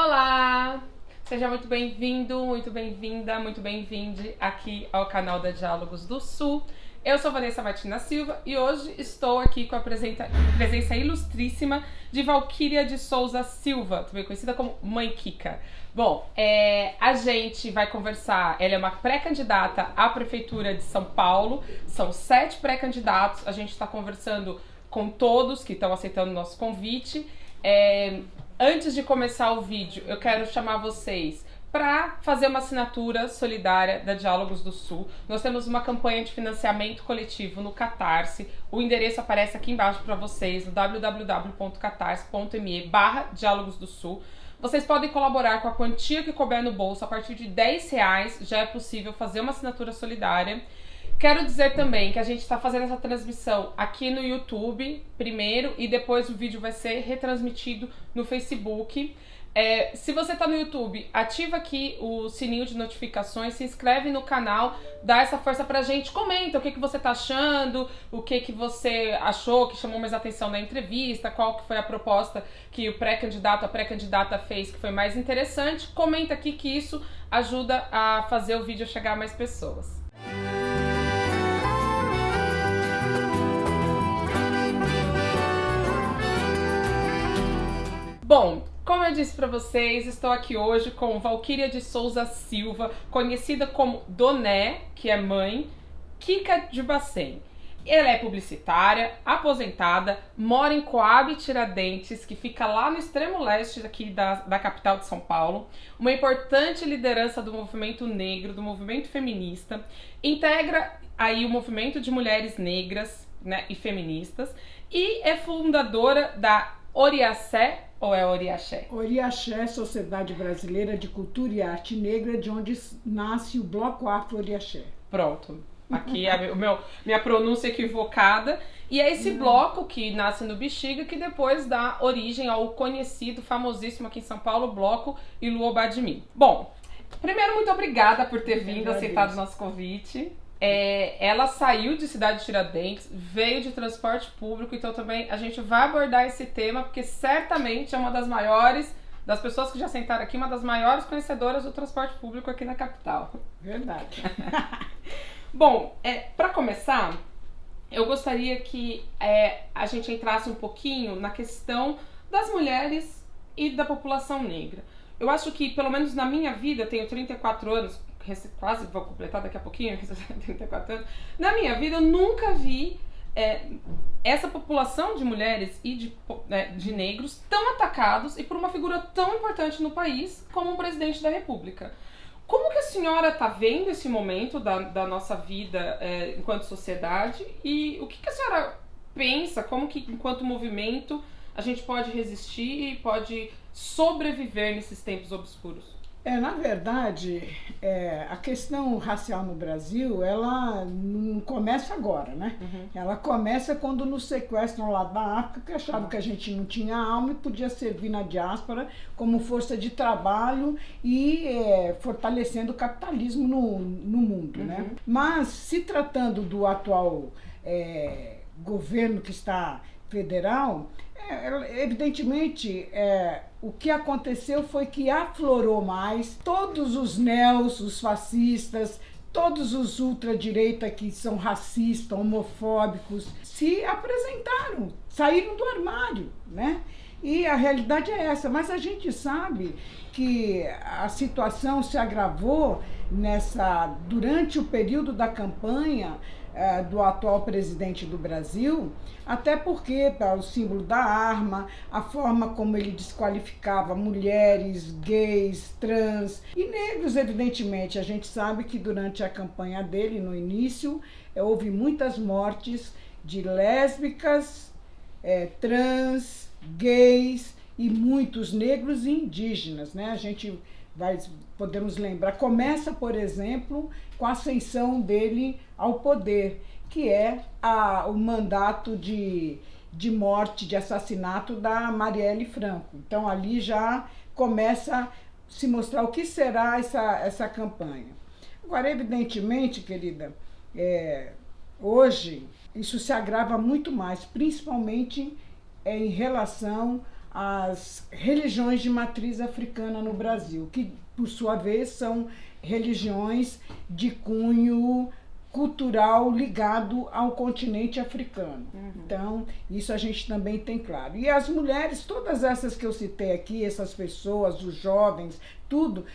Olá! Seja muito bem-vindo, muito bem-vinda, muito bem-vinde aqui ao canal da Diálogos do Sul. Eu sou Vanessa Martina Silva e hoje estou aqui com a presença, ilustríssima de Valquíria de Souza Silva, também conhecida como Mãe Kika. Bom, é, a gente vai conversar. Ela é uma pré-candidata à Prefeitura de São Paulo. São sete pré-candidatos. A gente está conversando com todos que estão aceitando o nosso convite. É, antes de começar o vídeo, eu quero chamar vocês para fazer uma assinatura solidária da Diálogos do Sul. Nós temos uma campanha de financiamento coletivo no Catarse. O endereço aparece aqui embaixo para vocês no www.catarse.me barra Diálogos do Sul. Vocês podem colaborar com a quantia que couber no bolso. A partir de 10 reais já é possível fazer uma assinatura solidária. Quero dizer também que a gente está fazendo essa transmissão aqui no YouTube primeiro e depois o vídeo vai ser retransmitido no Facebook. É, se você está no YouTube, ativa aqui o sininho de notificações, se inscreve no canal, dá essa força pra gente, comenta o que, que você tá achando, o que, que você achou que chamou mais atenção na entrevista, qual que foi a proposta que o pré-candidato, a pré-candidata fez que foi mais interessante. Comenta aqui que isso ajuda a fazer o vídeo chegar a mais pessoas. Eu disse para vocês, estou aqui hoje com Valquíria de Souza Silva, conhecida como Doné, que é mãe, Kika de Bacen. Ela é publicitária, aposentada, mora em Coab Tiradentes, que fica lá no extremo leste aqui da, da capital de São Paulo, uma importante liderança do movimento negro, do movimento feminista, integra aí o movimento de mulheres negras né, e feministas. E é fundadora da Oriacé ou é Oriaxé? Oriaxé, Sociedade Brasileira de Cultura e Arte Negra, de onde nasce o Bloco Afro Oriaxé. Pronto. Aqui é o meu, minha pronúncia equivocada. E é esse bloco que nasce no Bexiga que depois dá origem ao conhecido, famosíssimo aqui em São Paulo, Bloco Iluobadimi. Bom, primeiro, muito obrigada por ter vindo, aceitado o nosso convite. É, ela saiu de Cidade de Tiradentes, veio de transporte público, então também a gente vai abordar esse tema, porque certamente é uma das maiores, das pessoas que já sentaram aqui, uma das maiores conhecedoras do transporte público aqui na capital. Verdade. Bom, é, para começar, eu gostaria que é, a gente entrasse um pouquinho na questão das mulheres e da população negra. Eu acho que, pelo menos na minha vida, eu tenho 34 anos, quase vou completar daqui a pouquinho, 34 anos. Na minha vida, eu nunca vi é, essa população de mulheres e de, é, de negros tão atacados e por uma figura tão importante no país como o presidente da República. Como que a senhora está vendo esse momento da, da nossa vida é, enquanto sociedade e o que, que a senhora pensa, como que enquanto movimento a gente pode resistir e pode sobreviver nesses tempos obscuros? É, na verdade, é, a questão racial no Brasil, ela não começa agora, né? Uhum. Ela começa quando nos sequestram lá da África, que achavam uhum. que a gente não tinha alma e podia servir na diáspora como força de trabalho e é, fortalecendo o capitalismo no, no mundo, né? uhum. né? Mas, se tratando do atual é, governo que está federal, é, evidentemente, é, o que aconteceu foi que aflorou mais todos os neos, os fascistas, todos os ultradireita que são racistas, homofóbicos, se apresentaram, saíram do armário, né? E a realidade é essa, mas a gente sabe que a situação se agravou nessa durante o período da campanha é, do atual presidente do Brasil, até porque tá, o símbolo da arma, a forma como ele desqualificava mulheres, gays, trans e negros, evidentemente. A gente sabe que durante a campanha dele, no início, é, houve muitas mortes de lésbicas, é, trans, gays e muitos negros e indígenas, né? A gente vai, podemos lembrar, começa, por exemplo, com a ascensão dele ao poder, que é a, o mandato de, de morte, de assassinato da Marielle Franco. Então ali já começa a se mostrar o que será essa, essa campanha. Agora, evidentemente, querida, é, hoje isso se agrava muito mais, principalmente é, em relação as religiões de matriz africana no Brasil, que por sua vez são religiões de cunho cultural ligado ao continente africano. Uhum. Então, isso a gente também tem claro. E as mulheres, todas essas que eu citei aqui, essas pessoas, os jovens, tudo,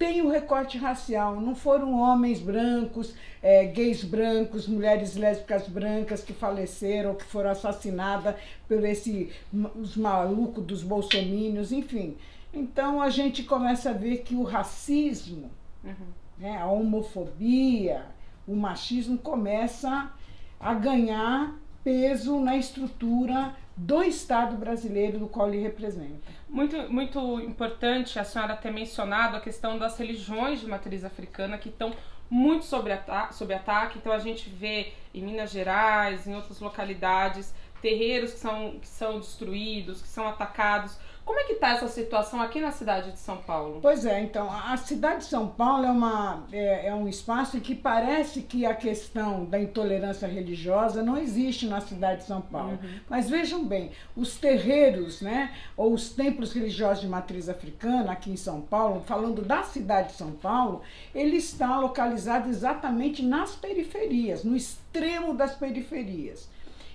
tem o recorte racial, não foram homens brancos, é, gays brancos, mulheres lésbicas brancas que faleceram, que foram assassinadas por esse, os malucos dos bolsomínios, enfim. Então a gente começa a ver que o racismo, uhum. né, a homofobia, o machismo começa a ganhar peso na estrutura do Estado brasileiro do qual ele representa. Muito, muito importante a senhora ter mencionado a questão das religiões de matriz africana que estão muito sob, ata sob ataque. Então a gente vê em Minas Gerais, em outras localidades, terreiros que são, que são destruídos, que são atacados como é que está essa situação aqui na cidade de São Paulo? Pois é, então, a cidade de São Paulo é, uma, é, é um espaço em que parece que a questão da intolerância religiosa não existe na cidade de São Paulo. Uhum. Mas vejam bem, os terreiros, né, ou os templos religiosos de matriz africana aqui em São Paulo, falando da cidade de São Paulo, ele está localizado exatamente nas periferias, no extremo das periferias.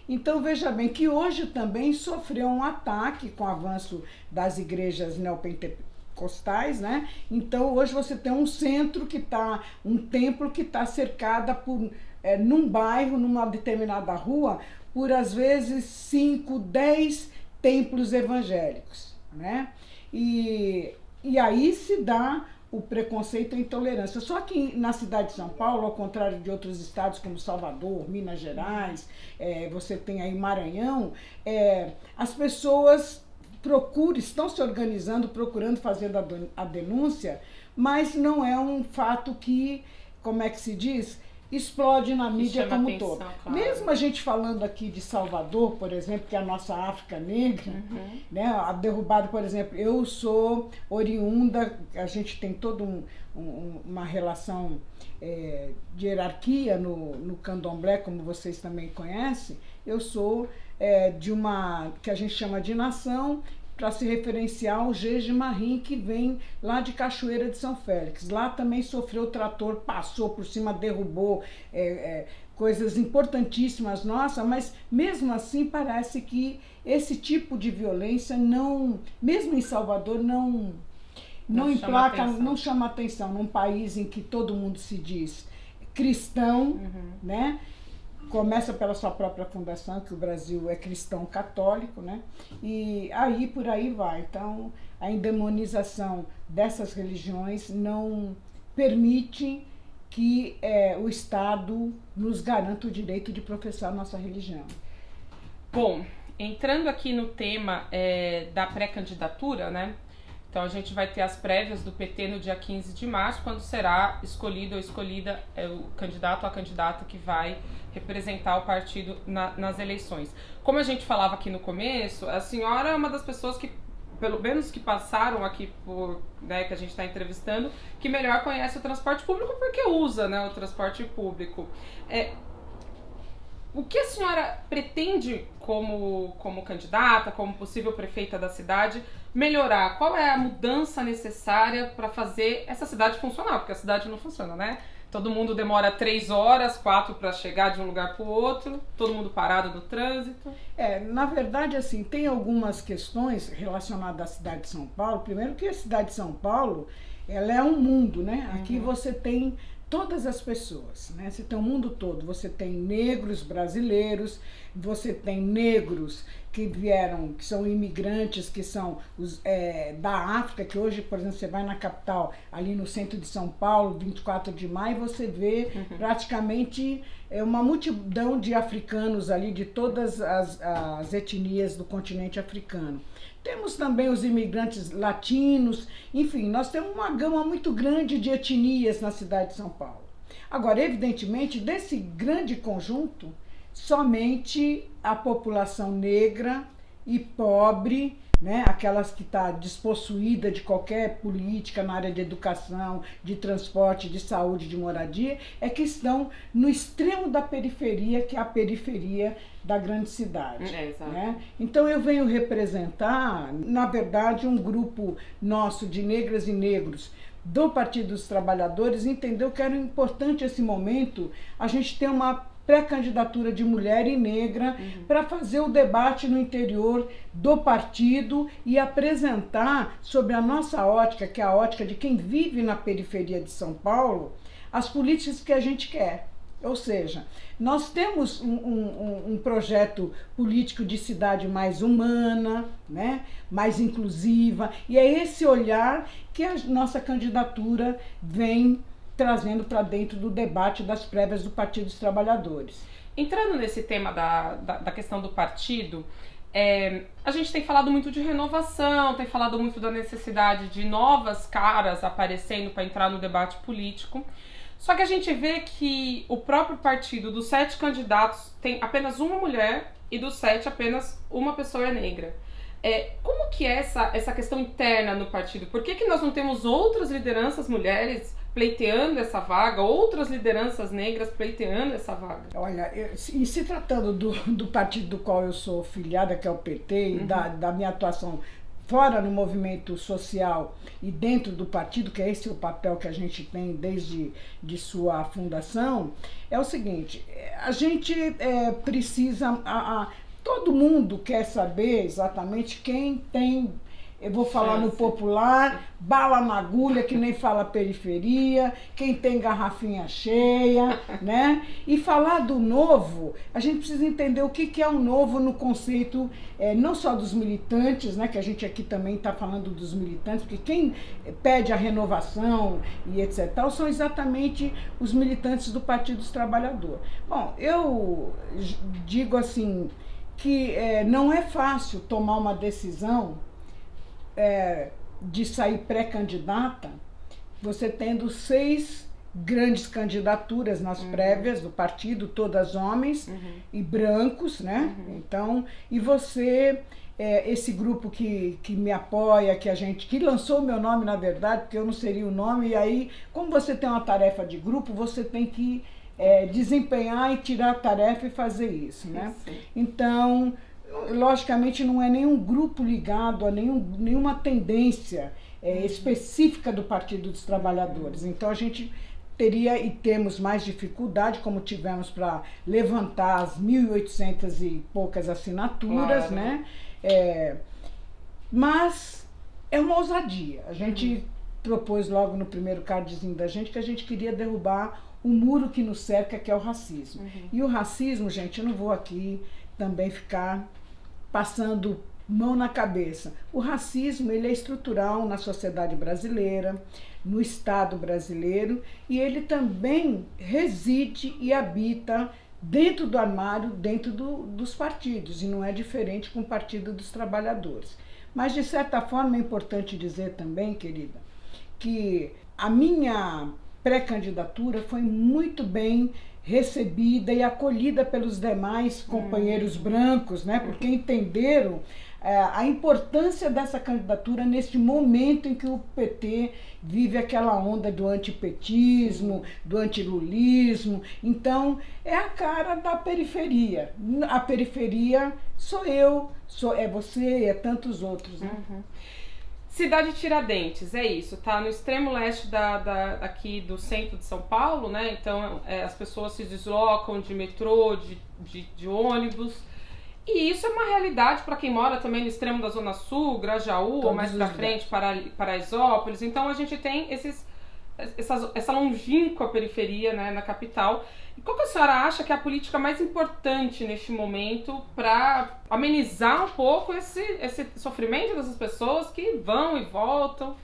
Então veja bem que hoje também sofreu um ataque com o avanço das igrejas neopentecostais, né? Então hoje você tem um centro que está, um templo que está cercada por, é, num bairro, numa determinada rua, por às vezes 5, 10 templos evangélicos, né? E, e aí se dá o preconceito e a intolerância. Só que na cidade de São Paulo, ao contrário de outros estados como Salvador, Minas Gerais, é, você tem aí Maranhão, é, as pessoas procuram, estão se organizando, procurando fazer a, a denúncia, mas não é um fato que, como é que se diz, explode na mídia como um todo. Claro. Mesmo a gente falando aqui de Salvador, por exemplo, que é a nossa África Negra, uhum. né, a derrubada, por exemplo, eu sou oriunda, a gente tem toda um, um, uma relação é, de hierarquia no, no candomblé, como vocês também conhecem, eu sou é, de uma que a gente chama de nação para se referenciar ao Geje Marim, que vem lá de Cachoeira de São Félix. Lá também sofreu trator, passou por cima, derrubou é, é, coisas importantíssimas nossas, mas mesmo assim parece que esse tipo de violência não, mesmo em Salvador, não, não, não emplaca, chama não chama atenção num país em que todo mundo se diz cristão, uhum. né? Começa pela sua própria fundação, que o Brasil é cristão católico, né? E aí por aí vai. Então, a endemonização dessas religiões não permite que é, o Estado nos garanta o direito de professar nossa religião. Bom, entrando aqui no tema é, da pré-candidatura, né? Então a gente vai ter as prévias do PT no dia 15 de março, quando será escolhido ou escolhida é, o candidato ou a candidata que vai representar o partido na, nas eleições. Como a gente falava aqui no começo, a senhora é uma das pessoas que, pelo menos que passaram aqui por, né, que a gente está entrevistando, que melhor conhece o transporte público porque usa né, o transporte público. É, o que a senhora pretende como, como candidata, como possível prefeita da cidade, melhorar? Qual é a mudança necessária para fazer essa cidade funcionar? Porque a cidade não funciona, né? Todo mundo demora três horas, quatro para chegar de um lugar para o outro, todo mundo parado no trânsito. É, na verdade, assim, tem algumas questões relacionadas à cidade de São Paulo. Primeiro que a cidade de São Paulo, ela é um mundo, né? Aqui uhum. você tem todas as pessoas, né? Você tem o mundo todo, você tem negros brasileiros, você tem negros que vieram, que são imigrantes, que são os, é, da África, que hoje, por exemplo, você vai na capital, ali no centro de São Paulo, 24 de maio, você vê uhum. praticamente é, uma multidão de africanos ali, de todas as, as etnias do continente africano. Temos também os imigrantes latinos, enfim, nós temos uma gama muito grande de etnias na cidade de São Paulo. Agora, evidentemente, desse grande conjunto, somente a população negra e pobre né? aquelas que está despossuída de qualquer política na área de educação, de transporte, de saúde, de moradia, é que estão no extremo da periferia, que é a periferia da grande cidade. É, né? Então eu venho representar, na verdade, um grupo nosso de negras e negros do Partido dos Trabalhadores entendeu que era importante esse momento a gente ter uma pré-candidatura de mulher e negra uhum. para fazer o debate no interior do partido e apresentar sobre a nossa ótica, que é a ótica de quem vive na periferia de São Paulo, as políticas que a gente quer. Ou seja, nós temos um, um, um, projeto político de cidade mais humana, né? mais inclusiva, e é esse olhar que a nossa candidatura vem trazendo para dentro do debate das prévias do Partido dos Trabalhadores. Entrando nesse tema da, da, da questão do partido, é, a gente tem falado muito de renovação, tem falado muito da necessidade de novas caras aparecendo para entrar no debate político. Só que a gente vê que o próprio partido, dos sete candidatos, tem apenas uma mulher e dos sete apenas uma pessoa é negra. É, como que é essa, essa questão interna no partido? Por que, que nós não temos outras lideranças mulheres pleiteando essa vaga, outras lideranças negras pleiteando essa vaga? Olha, eu, se tratando do, do partido do qual eu sou filiada, que é o PT, uhum. e da, da minha atuação fora no movimento social e dentro do partido, que é esse o papel que a gente tem desde de sua fundação, é o seguinte, a gente é, precisa, a, a, todo mundo quer saber exatamente quem tem eu vou falar no popular, bala na agulha, que nem fala periferia, quem tem garrafinha cheia, né? E falar do novo, a gente precisa entender o que, que é o novo no conceito, é, não só dos militantes, né? Que a gente aqui também está falando dos militantes, porque quem pede a renovação e etc. Tal, são exatamente os militantes do Partido dos Trabalhadores. Bom, eu digo assim que é, não é fácil tomar uma decisão é, de sair pré-candidata, você tendo seis grandes candidaturas nas uhum. prévias do partido, todas homens uhum. e brancos, né? Uhum. Então, e você, é, esse grupo que, que me apoia, que a gente, que lançou o meu nome, na verdade, porque eu não seria o nome, e aí, como você tem uma tarefa de grupo, você tem que é, desempenhar e tirar a tarefa e fazer isso, né? Então, logicamente não é nenhum grupo ligado a nenhum, nenhuma tendência é, específica do Partido dos Trabalhadores. Então a gente teria e temos mais dificuldade, como tivemos para levantar as 1.800 e poucas assinaturas, claro. né? É, mas é uma ousadia. A gente uhum. propôs logo no primeiro cardzinho da gente que a gente queria derrubar o muro que nos cerca, que é o racismo. Uhum. E o racismo, gente, eu não vou aqui também ficar passando mão na cabeça. O racismo ele é estrutural na sociedade brasileira, no Estado brasileiro, e ele também reside e habita dentro do armário, dentro do, dos partidos, e não é diferente com o Partido dos Trabalhadores. Mas, de certa forma, é importante dizer também, querida, que a minha pré-candidatura foi muito bem recebida e acolhida pelos demais companheiros hum. brancos, né? Porque entenderam é, a importância dessa candidatura neste momento em que o PT vive aquela onda do antipetismo, do antilulismo. Então, é a cara da periferia. A periferia sou eu, sou, é você, é tantos outros. Né? Uhum. Cidade Tiradentes, é isso, tá no extremo leste da, da aqui do centro de São Paulo, né? Então é, as pessoas se deslocam de metrô, de, de, de ônibus. E isso é uma realidade para quem mora também no extremo da Zona Sul, Grajaú, Todos ou mais para frente, para Paraisópolis. Então a gente tem esses essa, essa longínqua periferia né, na capital. E qual que a senhora acha que é a política mais importante neste momento para amenizar um pouco esse, esse sofrimento dessas pessoas que vão e voltam?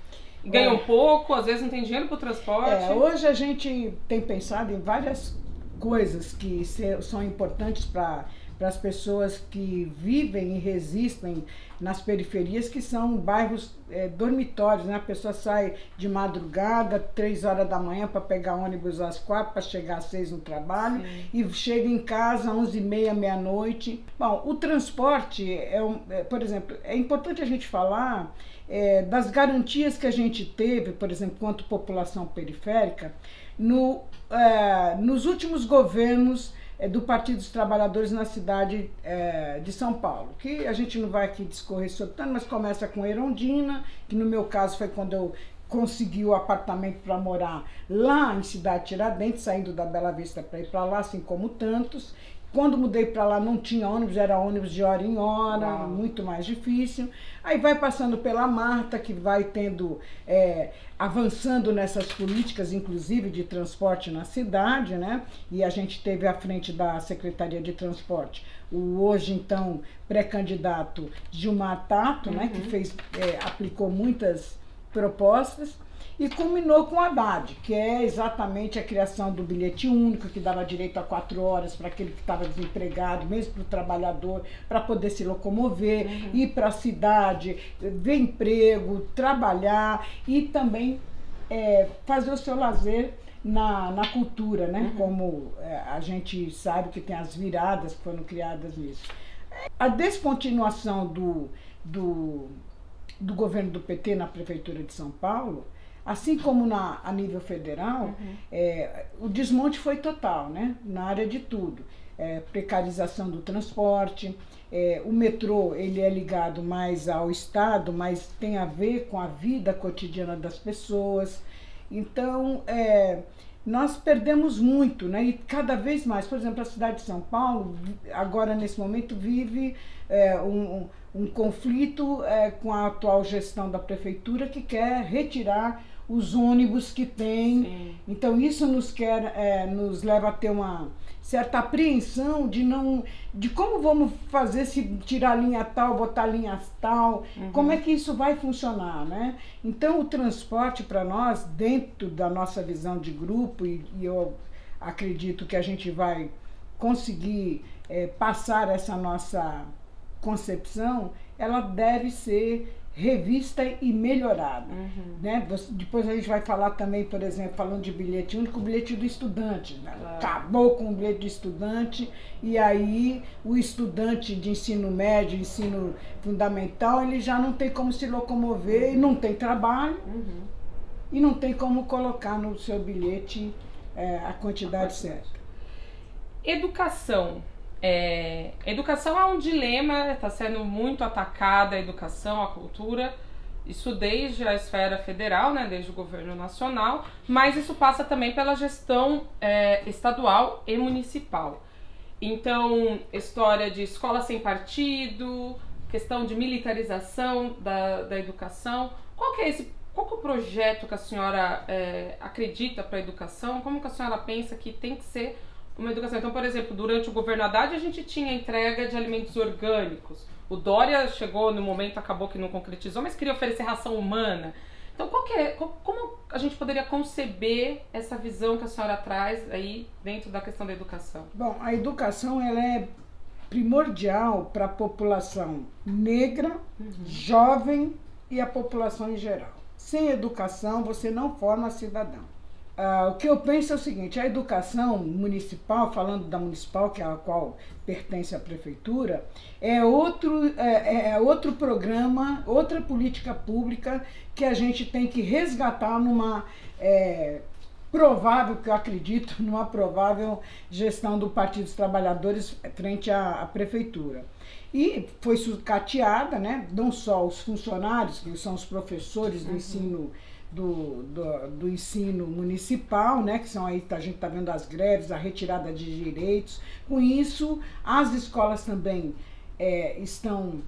Ganham é. pouco, às vezes não tem dinheiro para o transporte. É, hoje a gente tem pensado em várias coisas que são importantes para para as pessoas que vivem e resistem nas periferias, que são bairros é, dormitórios, né? A pessoa sai de madrugada, três horas da manhã para pegar ônibus às quatro, para chegar às seis no trabalho, Sim. e chega em casa às onze e meia, meia-noite. Bom, o transporte, é, um, é, por exemplo, é importante a gente falar é, das garantias que a gente teve, por exemplo, quanto população periférica, no, é, nos últimos governos do Partido dos Trabalhadores na cidade é, de São Paulo, que a gente não vai aqui discorrer sobre tanto, mas começa com Erondina, que no meu caso foi quando eu consegui o apartamento para morar lá em Cidade Tiradentes, saindo da Bela Vista para ir para lá, assim como tantos. Quando mudei para lá não tinha ônibus, era ônibus de hora em hora, Uau. muito mais difícil. Aí vai passando pela Marta, que vai tendo, é, avançando nessas políticas, inclusive de transporte na cidade, né? E a gente teve à frente da Secretaria de Transporte o hoje então pré-candidato Gilmar Tato, uhum. né? Que uhum. fez, é, aplicou muitas propostas e culminou com o Haddad, que é exatamente a criação do bilhete único, que dava direito a quatro horas para aquele que estava desempregado, mesmo para o trabalhador, para poder se locomover, uhum. ir para a cidade, ver emprego, trabalhar e também é, fazer o seu lazer na, na cultura, né? Uhum. Como é, a gente sabe que tem as viradas que foram criadas nisso. A descontinuação do, do, do governo do PT na Prefeitura de São Paulo Assim como na, a nível federal, uhum. é, o desmonte foi total, né? na área de tudo. É, precarização do transporte, é, o metrô ele é ligado mais ao Estado, mas tem a ver com a vida cotidiana das pessoas. Então, é, nós perdemos muito, né? E cada vez mais, por exemplo, a cidade de São Paulo, agora nesse momento, vive é, um, um, conflito é, com a atual gestão da prefeitura que quer retirar os ônibus que tem. Sim. Então isso nos quer, é, nos leva a ter uma certa apreensão de não, de como vamos fazer se tirar linha tal, botar linha tal, uhum. como é que isso vai funcionar, né? Então o transporte para nós, dentro da nossa visão de grupo e, e, eu acredito que a gente vai conseguir é, passar essa nossa concepção, ela deve ser revista e melhorada. Uhum. Né? Depois a gente vai falar também, por exemplo, falando de bilhete único, o bilhete do estudante. Né? Claro. Acabou com o bilhete do estudante e aí o estudante de ensino médio, ensino fundamental, ele já não tem como se locomover uhum. não tem trabalho uhum. e não tem como colocar no seu bilhete é, a quantidade certa. Educação é, educação é um dilema, está sendo muito atacada a educação, a cultura, isso desde a esfera federal, né, desde o governo nacional, mas isso passa também pela gestão é, estadual e municipal. Então, história de escola sem partido, questão de militarização da, da educação. Qual que é esse qual que é o projeto que a senhora é, acredita para a educação? Como que a senhora pensa que tem que ser uma educação. Então, por exemplo, durante o governo Haddad a gente tinha entrega de alimentos orgânicos. O Dória chegou no momento, acabou que não concretizou, mas queria oferecer ração humana. Então, qual é, como a gente poderia conceber essa visão que a senhora traz aí dentro da questão da educação? Bom, a educação ela é primordial para a população negra, uhum. jovem e a população em geral. Sem educação, você não forma cidadão. Ah, o que eu penso é o seguinte, a educação municipal, falando da municipal, que é a qual pertence à prefeitura, é outro, é, é, é outro programa, outra política pública que a gente tem que resgatar numa é, provável, que eu acredito, numa provável gestão do Partido dos Trabalhadores frente à, à prefeitura. E foi sucateada, né, não só os funcionários, que são os professores do uhum. ensino do, do, do, ensino municipal, né, que são aí, a gente está vendo as greves, a retirada de direitos. Com isso, as escolas também é, estão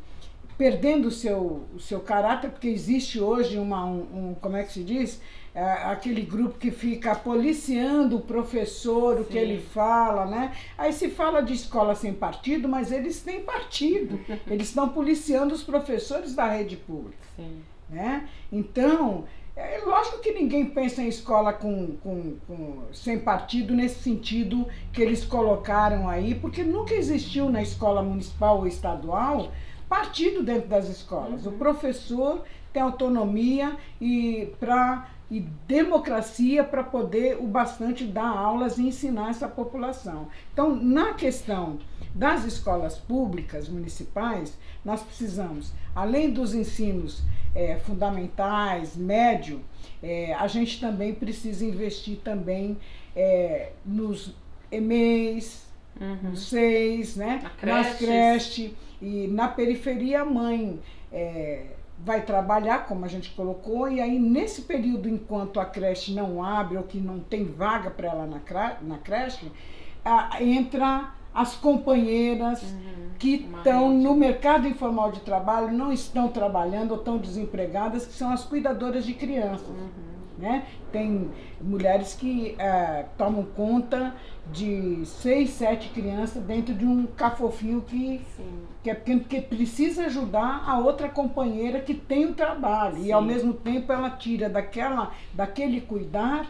perdendo o seu, o seu caráter, porque existe hoje uma, um, um como é que se diz? É, aquele grupo que fica policiando o professor, o Sim. que ele fala, né? Aí se fala de escola sem partido, mas eles têm partido. eles estão policiando os professores da rede pública. Sim. Né? Então, é lógico que ninguém pensa em escola com, com, com, sem partido nesse sentido que eles colocaram aí, porque nunca existiu na escola municipal ou estadual partido dentro das escolas. Uhum. O professor tem autonomia e para e democracia para poder o bastante dar aulas e ensinar essa população. Então, na questão das escolas públicas municipais, nós precisamos, além dos ensinos é, fundamentais, médio, é, a gente também precisa investir também é, nos EMEIs, uhum. nos SEIs, né? nas creches e na periferia a mãe é, vai trabalhar, como a gente colocou, e aí nesse período, enquanto a creche não abre ou que não tem vaga para ela na, na creche, a, entra as companheiras uhum, que estão no mercado informal de trabalho, não estão trabalhando ou estão desempregadas, que são as cuidadoras de crianças. Uhum. Né? Tem mulheres que é, tomam conta de seis, sete crianças dentro de um cafofinho que, que é pequeno, porque precisa ajudar a outra companheira que tem o trabalho. Sim. E ao mesmo tempo ela tira daquela, daquele cuidar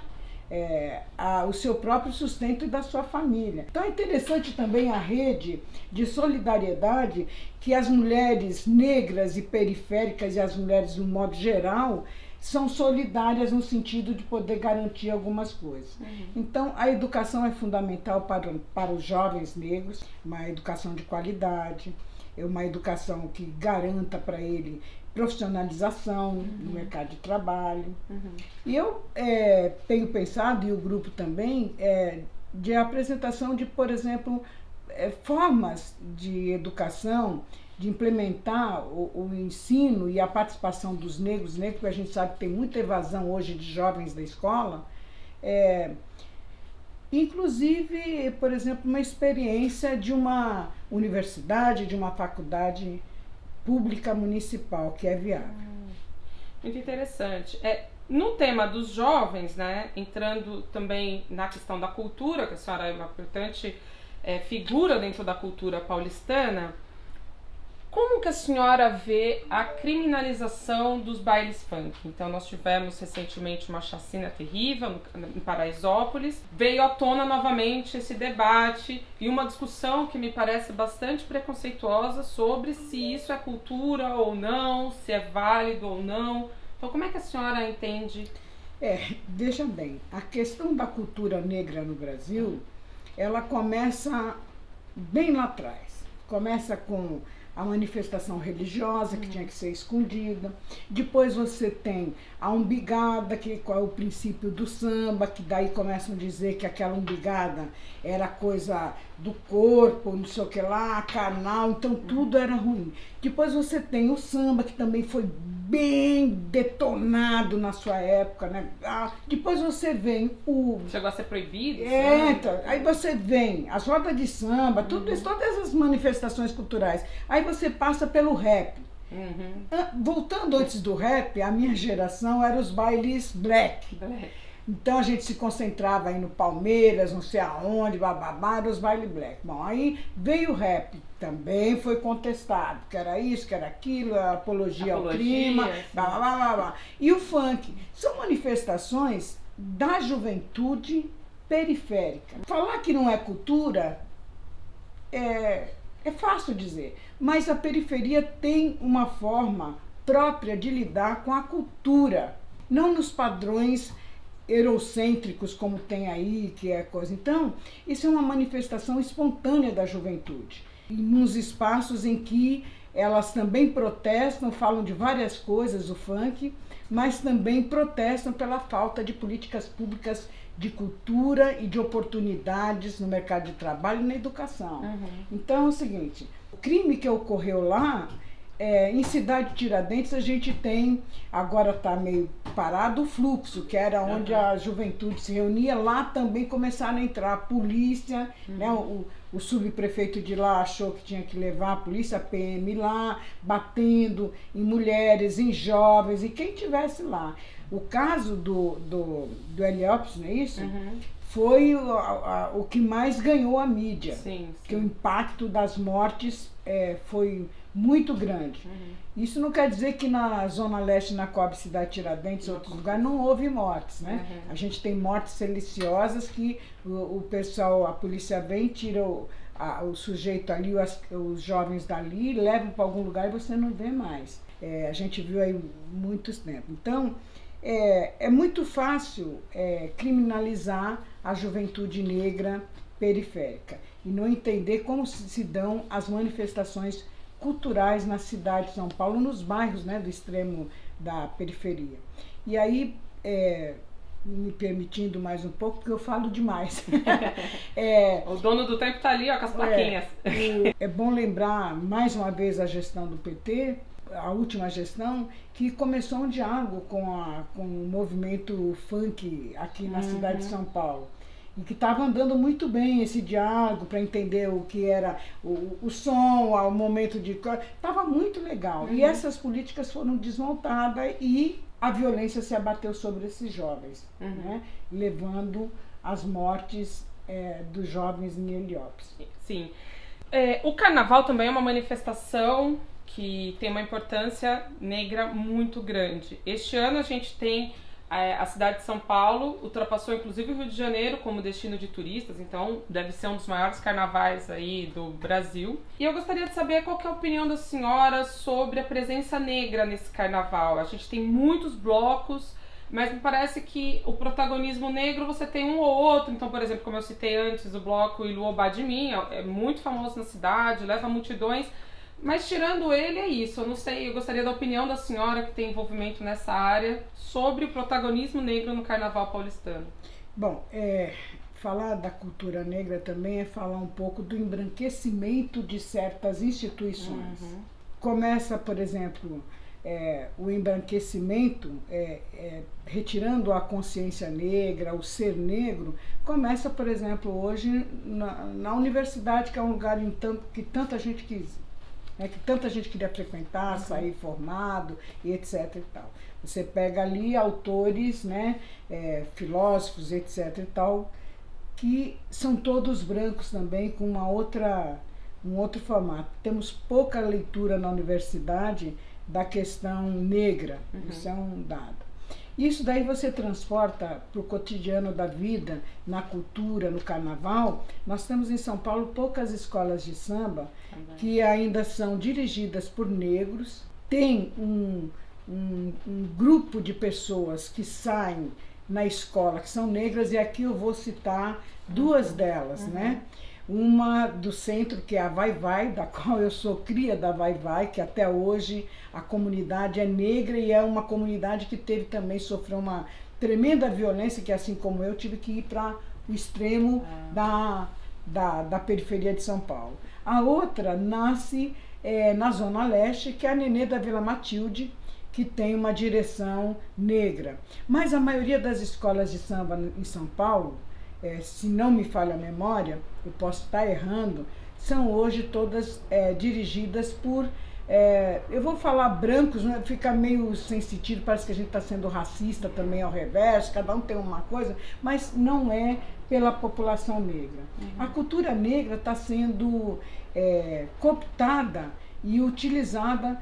é, a, o seu próprio sustento e da sua família. Então é interessante também a rede de solidariedade que as mulheres negras e periféricas e as mulheres no modo geral são solidárias no sentido de poder garantir algumas coisas. Uhum. Então, a educação é fundamental para, para os jovens negros, uma educação de qualidade, é uma educação que garanta para ele profissionalização uhum. no mercado de trabalho. Uhum. E eu é, tenho pensado, e o grupo também, é, de apresentação de, por exemplo, é, formas de educação de implementar o, o, ensino e a participação dos negros, negros, porque a gente sabe que tem muita evasão hoje de jovens da escola, é, inclusive, por exemplo, uma experiência de uma universidade, de uma faculdade pública municipal, que é viável. Hum, muito interessante. É, no tema dos jovens, né, entrando também na questão da cultura, que a senhora é uma importante é, figura dentro da cultura paulistana, como que a senhora vê a criminalização dos bailes funk? Então, nós tivemos recentemente uma chacina terrível em Paraisópolis. Veio à tona novamente esse debate e uma discussão que me parece bastante preconceituosa sobre se isso é cultura ou não, se é válido ou não. Então, como é que a senhora entende? É, veja bem, a questão da cultura negra no Brasil, ela começa bem lá atrás. Começa com a manifestação religiosa que tinha que ser escondida. Depois você tem a umbigada, que qual é o princípio do samba, que daí começam a dizer que aquela umbigada era coisa do corpo, não sei o que lá, canal, então tudo era ruim. Depois você tem o samba, que também foi bem detonado na sua época, né? Ah, depois você vem o. Chegou a ser proibido? É, então, aí você vem as rodas de samba, uhum. tudo isso, todas as manifestações culturais. Aí você passa pelo rap. Uhum. Ah, voltando antes do rap, a minha geração era os bailes black. black. Então a gente se concentrava aí no Palmeiras, não sei aonde, bababá, os baile black. Bom, aí veio o rap, também foi contestado, que era isso, que era aquilo, apologia, apologia ao crime, blá, blá, blá, blá. E o funk são manifestações da juventude periférica. Falar que não é cultura é, é fácil dizer, mas a periferia tem uma forma própria de lidar com a cultura, não nos padrões eurocêntricos como tem aí, que é coisa. Então, isso é uma manifestação espontânea da juventude. E nos espaços em que elas também protestam, falam de várias coisas, o funk, mas também protestam pela falta de políticas públicas de cultura e de oportunidades no mercado de trabalho e na educação. Uhum. Então é o seguinte, o crime que ocorreu lá é, em Cidade Tiradentes a gente tem, agora está meio parado, o fluxo, que era onde uhum. a juventude se reunia. Lá também começaram a entrar a polícia, uhum. né, o, o subprefeito de lá achou que tinha que levar a polícia, a PM lá, batendo em mulheres, em jovens, e quem tivesse lá. O caso do, do, do Heliópolis, não é isso? Uhum. Foi o, a, o que mais ganhou a mídia. Sim, sim. Que o impacto das mortes é, foi muito grande. Uhum. Isso não quer dizer que na Zona Leste, na Coab Cidade Tiradentes, em outros lugares, não houve mortes, né? Uhum. A gente tem mortes siliciosas que o, o, pessoal, a polícia vem, tira o, a, o sujeito ali, os, os jovens dali, levam para algum lugar e você não vê mais. É, a gente viu aí muitos tempos. Então, é, é muito fácil é, criminalizar a juventude negra periférica e não entender como se dão as manifestações culturais na cidade de São Paulo, nos bairros né, do extremo da periferia. E aí, é, me permitindo mais um pouco, porque eu falo demais. é, o dono do tempo está ali ó, com as é, plaquinhas. É, é bom lembrar mais uma vez a gestão do PT, a última gestão, que começou um diálogo com, a, com o movimento funk aqui na uhum. cidade de São Paulo e que estava andando muito bem esse diálogo para entender o que era o, o som, o momento de. Estava muito legal. Uhum. E essas políticas foram desmontadas e a violência se abateu sobre esses jovens, uhum. né? levando as mortes é, dos jovens em Heliópolis. Sim. É, o carnaval também é uma manifestação que tem uma importância negra muito grande. Este ano a gente tem a cidade de São Paulo ultrapassou inclusive o Rio de Janeiro como destino de turistas, então deve ser um dos maiores carnavais aí do Brasil. E eu gostaria de saber qual é a opinião da senhora sobre a presença negra nesse carnaval. A gente tem muitos blocos, mas me parece que o protagonismo negro você tem um ou outro. Então, por exemplo, como eu citei antes, o bloco Iluobá de Mim é muito famoso na cidade, leva multidões. Mas tirando ele, é isso. Eu não sei, eu gostaria da opinião da senhora que tem envolvimento nessa área sobre o protagonismo negro no carnaval paulistano. Bom, é, falar da cultura negra também é falar um pouco do embranquecimento de certas instituições. Uhum. Começa, por exemplo, é, o embranquecimento, é, é, retirando a consciência negra, o ser negro, começa, por exemplo, hoje na, na universidade, que é um lugar em tanto, que tanta gente quis, né, que tanta gente queria frequentar, uhum. sair formado e etc. E tal. Você pega ali autores, né, é, filósofos, etc. e tal, que são todos brancos também, com uma outra, um outro formato. Temos pouca leitura na universidade da questão negra, uhum. isso é um dado. Isso daí você transporta para o cotidiano da vida, na cultura, no carnaval. Nós temos em São Paulo poucas escolas de samba Também. que ainda são dirigidas por negros. Tem um, um, um grupo de pessoas que saem na escola que são negras, e aqui eu vou citar duas delas, né? uhum. né? Uma do centro, que é a Vai Vai, da qual eu sou cria da Vai Vai, que até hoje a comunidade é negra e é uma comunidade que teve também, sofreu uma tremenda violência, que assim como eu, tive que ir para o extremo é. da, da, da periferia de São Paulo. A outra nasce é, na Zona Leste, que é a Nenê da Vila Matilde, que tem uma direção negra. Mas a maioria das escolas de samba em São Paulo, é, se não me falha a memória, eu posso estar errando, são hoje todas é, dirigidas por. É, eu vou falar brancos, né? fica meio sem sentido, parece que a gente está sendo racista também ao reverso, cada um tem uma coisa, mas não é pela população negra. Uhum. A cultura negra está sendo é, cooptada e utilizada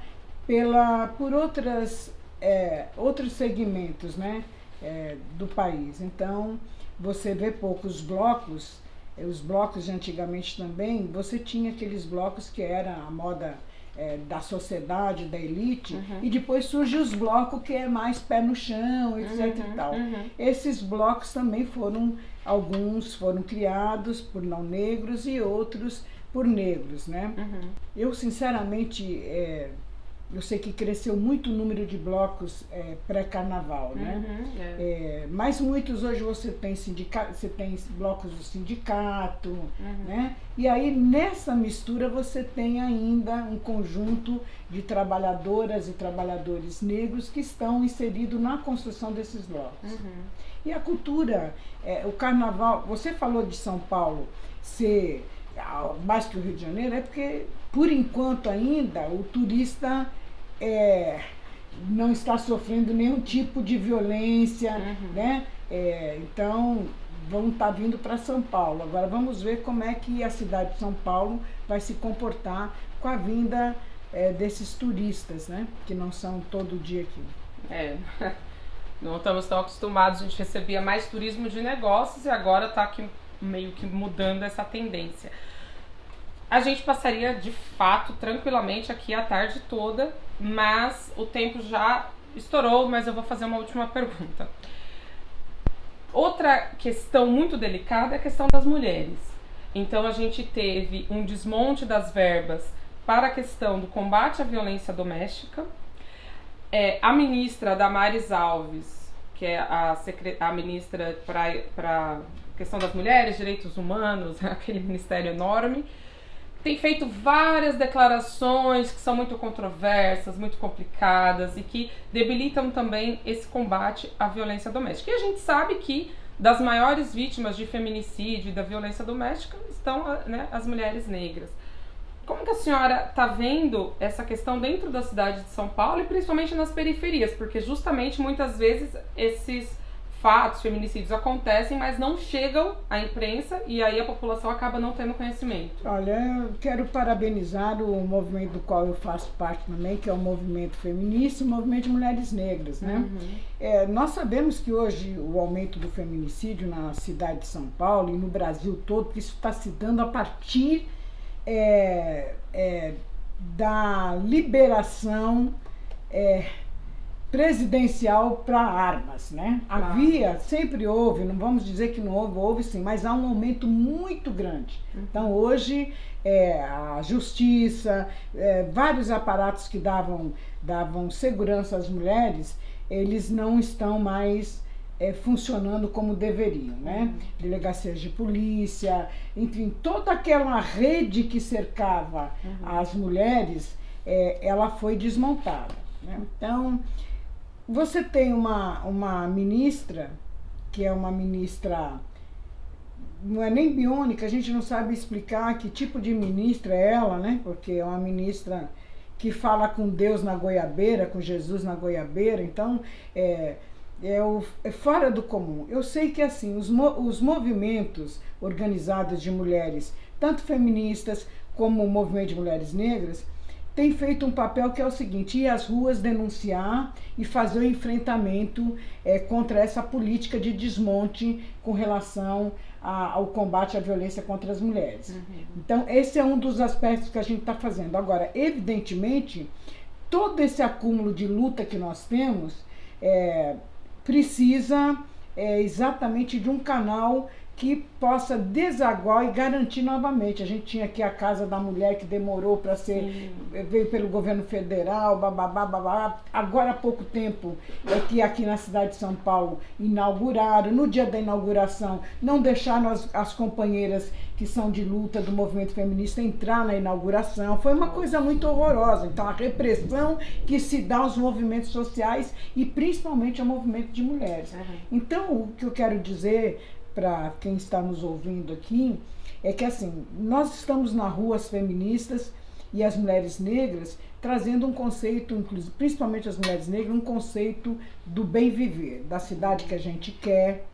pela, por outras, é, outros segmentos né, é, do país. Então, você vê poucos blocos, eh, os blocos de antigamente também, você tinha aqueles blocos que era a moda é, da sociedade, da elite, uhum. e depois surge os blocos que é mais pé no chão, etc uhum, e tal. Uhum. Esses blocos também foram, alguns foram criados por não negros e outros por negros, né? Uhum. Eu, sinceramente, é, eu sei que cresceu muito o número de blocos é, pré-carnaval, né? Uhum, é. É, mas muitos hoje você tem sindicato, você tem blocos do sindicato, uhum. né? E aí nessa mistura você tem ainda um conjunto de trabalhadoras e trabalhadores negros que estão inseridos na construção desses blocos. Uhum. E a cultura, é, o carnaval, você falou de São Paulo ser ah, mais que o Rio de Janeiro, é porque por enquanto ainda o turista é, não está sofrendo nenhum tipo de violência, uhum. né? É, então vão estar tá vindo para São Paulo. Agora vamos ver como é que a cidade de São Paulo vai se comportar com a vinda é, desses turistas, né? Que não são todo dia aqui. É. Não estamos tão acostumados, a gente recebia mais turismo de negócios e agora está aqui meio que mudando essa tendência. A gente passaria de fato tranquilamente aqui a tarde toda, mas o tempo já estourou, mas eu vou fazer uma última pergunta. Outra questão muito delicada é a questão das mulheres. Então a gente teve um desmonte das verbas para a questão do combate à violência doméstica. É, a ministra Damares Alves, que é a, a ministra para a questão das mulheres, direitos humanos, aquele ministério enorme, tem feito várias declarações que são muito controversas, muito complicadas e que debilitam também esse combate à violência doméstica. E a gente sabe que das maiores vítimas de feminicídio e da violência doméstica estão né, as mulheres negras. Como que a senhora está vendo essa questão dentro da cidade de São Paulo e principalmente nas periferias? Porque justamente muitas vezes esses fatos, feminicídios acontecem, mas não chegam à imprensa e aí a população acaba não tendo conhecimento. Olha, eu quero parabenizar o movimento do qual eu faço parte também, que é o movimento feminista o movimento de mulheres negras, né? Uhum. É, nós sabemos que hoje o aumento do feminicídio na cidade de São Paulo e no Brasil todo, que isso está se dando a partir é, é, da liberação é, presidencial para armas, né? Claro. Havia, sempre houve, não vamos dizer que não houve, houve sim, mas há um aumento muito grande. Uhum. Então hoje é, a justiça, é, vários aparatos que davam, davam segurança às mulheres, eles não estão mais é, funcionando como deveriam, né? Uhum. Delegacias de polícia, enfim, toda aquela rede que cercava uhum. as mulheres, é, ela foi desmontada. Né? Então, você tem uma, uma ministra, que é uma ministra, não é nem biônica, a gente não sabe explicar que tipo de ministra é ela, né? Porque é uma ministra que fala com Deus na goiabeira, com Jesus na goiabeira, então é, é, o, é fora do comum. Eu sei que assim, os, os movimentos organizados de mulheres, tanto feministas como o movimento de mulheres negras, tem feito um papel que é o seguinte: ir às ruas denunciar e fazer o enfrentamento é, contra essa política de desmonte com relação a, ao combate à violência contra as mulheres. Uhum. Então, esse é um dos aspectos que a gente está fazendo. Agora, evidentemente, todo esse acúmulo de luta que nós temos é, precisa é, exatamente de um canal que possa desaguar e garantir novamente. A gente tinha aqui a Casa da Mulher que demorou para ser, Sim. veio pelo governo federal, bababá, babá. Agora há pouco tempo é que aqui na cidade de São Paulo inauguraram, no dia da inauguração, não deixaram as, as companheiras que são de luta do movimento feminista entrar na inauguração. Foi uma coisa muito horrorosa. Então, a repressão que se dá aos movimentos sociais e principalmente ao movimento de mulheres. Então, o que eu quero dizer para quem está nos ouvindo aqui é que assim, nós estamos na rua as feministas e as mulheres negras trazendo um conceito, principalmente as mulheres negras, um conceito do bem viver, da cidade que a gente quer,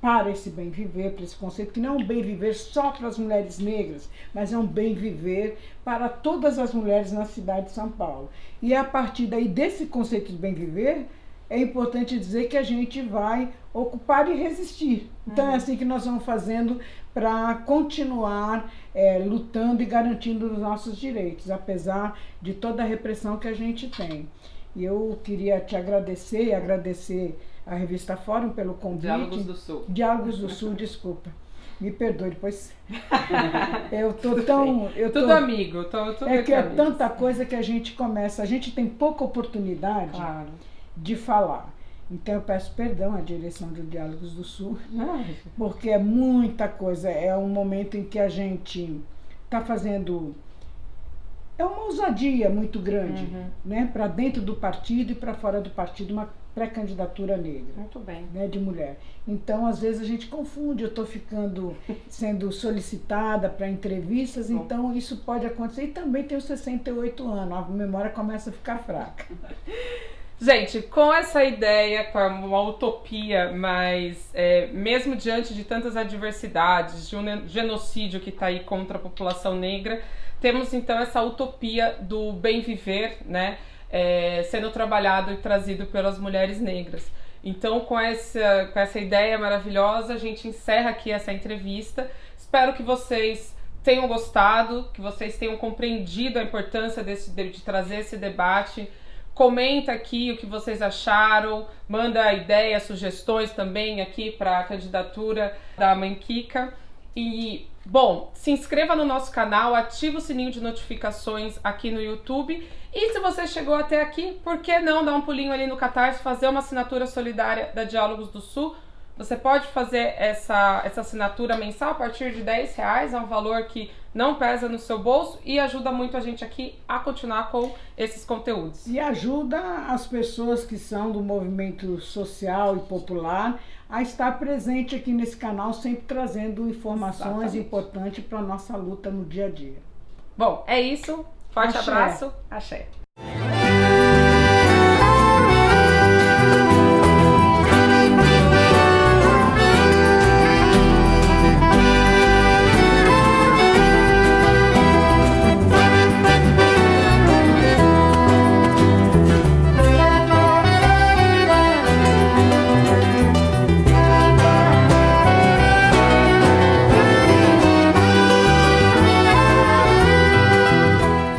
para esse bem viver, para esse conceito, que não é um bem viver só para as mulheres negras, mas é um bem viver para todas as mulheres na cidade de São Paulo. E é a partir daí desse conceito de bem viver é importante dizer que a gente vai ocupar e resistir. Então uhum. é assim que nós vamos fazendo para continuar é, lutando e garantindo os nossos direitos, apesar de toda a repressão que a gente tem. E eu queria te agradecer e agradecer a revista Fórum pelo convite. Diálogos do Sul. Diálogos do Sul, desculpa. Me perdoe, depois. eu tô tão. Eu tudo tô, amigo, tô, tudo É que é tanta coisa que a gente começa. A gente tem pouca oportunidade. Claro de falar. Então eu peço perdão à direção do Diálogos do Sul, porque é muita coisa. É um momento em que a gente está fazendo. É uma ousadia muito grande, uhum. né? Para dentro do partido e para fora do partido, uma pré-candidatura negra. Muito bem. Né, de mulher. Então, às vezes, a gente confunde. Eu estou ficando sendo solicitada para entrevistas, Bom. então isso pode acontecer. E também tenho 68 anos, a memória começa a ficar fraca. Gente, com essa ideia, com uma utopia, mas é, mesmo diante de tantas adversidades, de um genocídio que está aí contra a população negra, temos então essa utopia do bem viver, né? É, sendo trabalhado e trazido pelas mulheres negras. Então, com essa, com essa ideia maravilhosa, a gente encerra aqui essa entrevista. Espero que vocês tenham gostado, que vocês tenham compreendido a importância desse, de, de trazer esse debate. Comenta aqui o que vocês acharam, manda ideias, sugestões também aqui para a candidatura da Mãe Kika. E, bom, se inscreva no nosso canal, ative o sininho de notificações aqui no YouTube. E se você chegou até aqui, por que não dar um pulinho ali no Catarse, fazer uma assinatura solidária da Diálogos do Sul? Você pode fazer essa, essa assinatura mensal a partir de 10 reais, é um valor que não pesa no seu bolso e ajuda muito a gente aqui a continuar com esses conteúdos. E ajuda as pessoas que são do movimento social e popular a estar presente aqui nesse canal, sempre trazendo informações Exatamente. importantes para a nossa luta no dia a dia. Bom, é isso. Forte Axé. abraço. Axé.